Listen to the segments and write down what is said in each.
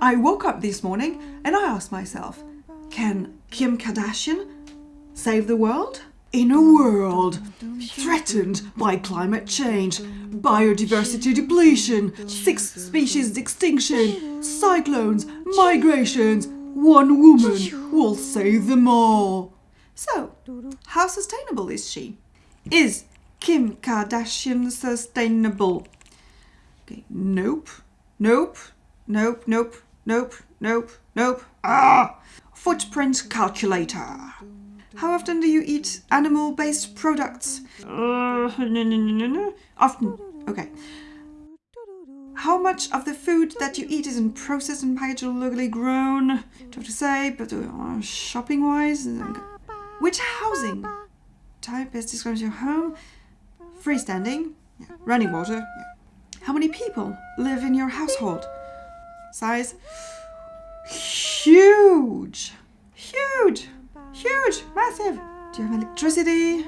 I woke up this morning and I asked myself, can Kim Kardashian save the world? In a world threatened by climate change, biodiversity depletion, six species extinction, cyclones, migrations, one woman will save them all. So, how sustainable is she? Is Kim Kardashian sustainable? Okay, nope, nope, nope, nope, nope, nope, nope. Ah! Footprint calculator. How often do you eat animal-based products? Uh, no, no, no, no. Often. Okay. How much of the food that you eat isn't processed and packaged or locally grown? Tough to say, but uh, shopping-wise, which housing type best describes your home? Freestanding, yeah. running water. Yeah. How many people live in your household? Size? Huge! Huge! Huge! Massive! Do you have electricity?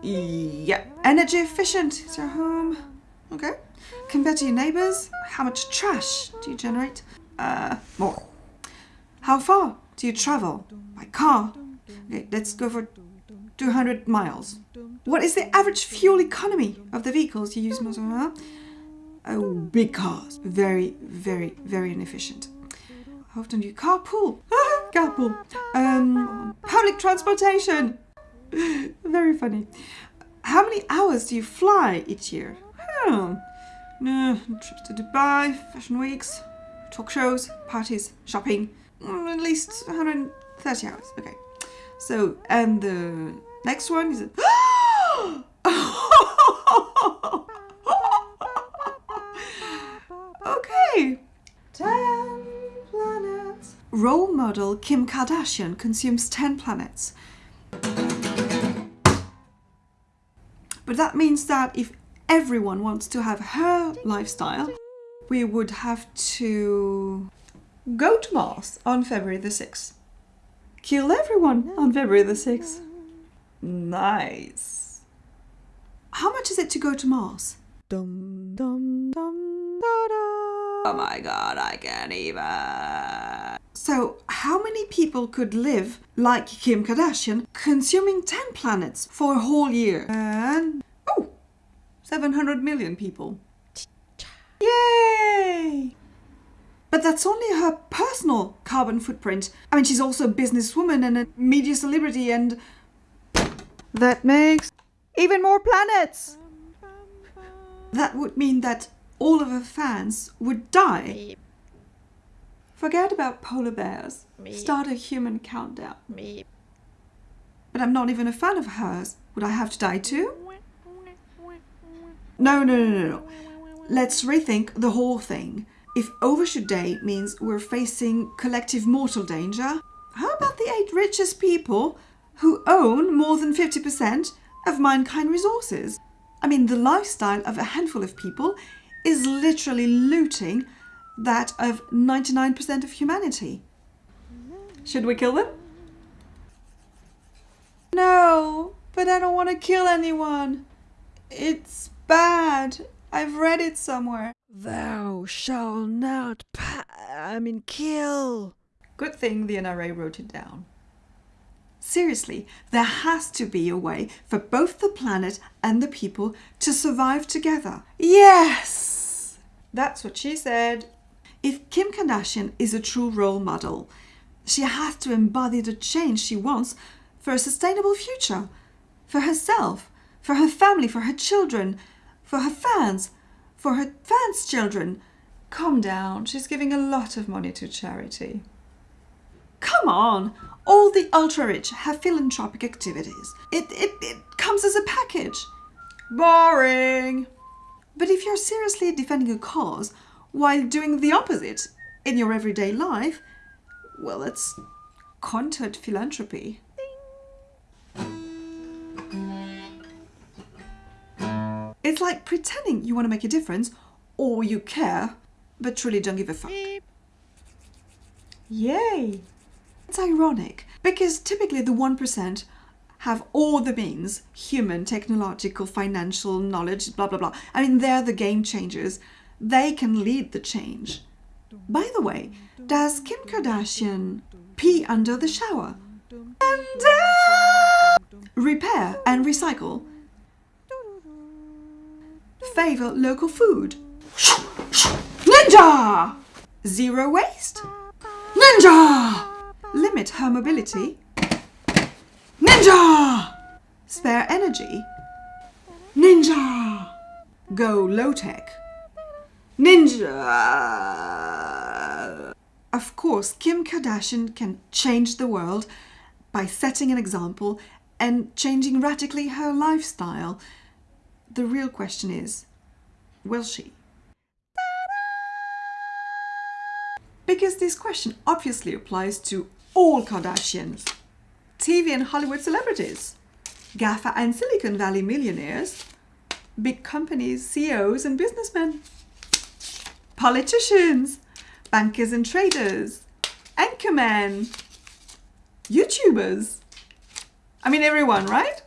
Yeah. Energy efficient is your home? Okay. Compared to your neighbours, how much trash do you generate? Uh, more. How far do you travel? By car? Okay, let's go for 200 miles. What is the average fuel economy of the vehicles you use most of them? Oh, big cars. Very, very, very inefficient. How often do you carpool? carpool. Um, public transportation. very funny. How many hours do you fly each year? Hmm. no, trips to Dubai, fashion weeks, talk shows, parties, shopping. Mm, at least 130 hours. Okay. So, and the next one is... okay. 10 planets. Role model Kim Kardashian consumes 10 planets. But that means that if everyone wants to have her lifestyle, we would have to go to Mars on February the 6th kill everyone on February the 6th. Nice. How much is it to go to Mars? Dum, dum, dum, da, da. Oh my god, I can't even. So, how many people could live like Kim Kardashian, consuming 10 planets for a whole year? And, oh, 700 million people. Yay! But that's only her personal carbon footprint. I mean, she's also a businesswoman and a media celebrity and... That makes even more planets! That would mean that all of her fans would die. Forget about polar bears. Start a human countdown. But I'm not even a fan of hers. Would I have to die too? No, no, no, no, no. Let's rethink the whole thing. If overshoot day means we're facing collective mortal danger, how about the eight richest people who own more than 50% of mankind resources? I mean, the lifestyle of a handful of people is literally looting that of 99% of humanity. Should we kill them? No, but I don't want to kill anyone. It's bad. I've read it somewhere. Thou shalt not I mean kill. Good thing the NRA wrote it down. Seriously, there has to be a way for both the planet and the people to survive together. Yes! That's what she said. If Kim Kardashian is a true role model, she has to embody the change she wants for a sustainable future. For herself, for her family, for her children, for her fans, for her fans' children. Calm down, she's giving a lot of money to charity. Come on, all the ultra-rich have philanthropic activities. It, it, it comes as a package. Boring. But if you're seriously defending a cause while doing the opposite in your everyday life, well, that's contoured philanthropy. It's like pretending you want to make a difference or you care, but truly don't give a fuck. Yay! It's ironic because typically the 1% have all the means, human, technological, financial, knowledge, blah, blah, blah. I mean, they're the game changers. They can lead the change. By the way, does Kim Kardashian pee under the shower? And uh, repair and recycle. Favor local food. Ninja! Zero waste. Ninja! Limit her mobility. Ninja! Spare energy. Ninja! Go low tech. Ninja! Of course, Kim Kardashian can change the world by setting an example and changing radically her lifestyle. The real question is, will she? Because this question obviously applies to all Kardashians, TV and Hollywood celebrities, GAFA and Silicon Valley millionaires, big companies, CEOs and businessmen, politicians, bankers and traders, anchormen, YouTubers. I mean everyone, right?